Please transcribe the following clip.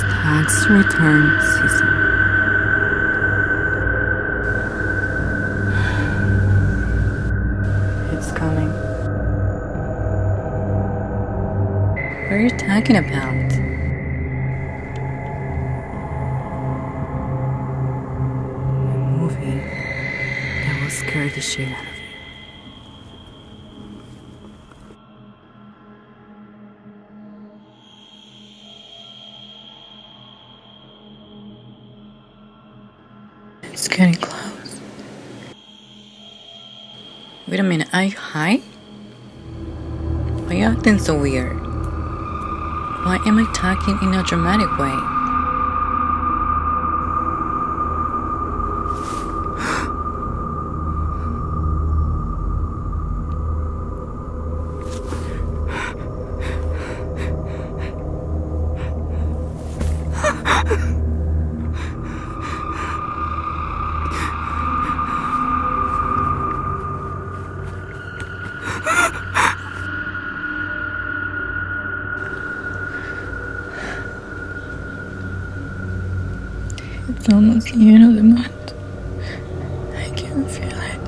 tax return season. It's coming. What are you talking about? A movie that will scare the shit out of It's getting close. Wait a minute, are you high? Why are you acting so weird? Why am I talking in a dramatic way? It's almost the end of the month. I can feel it.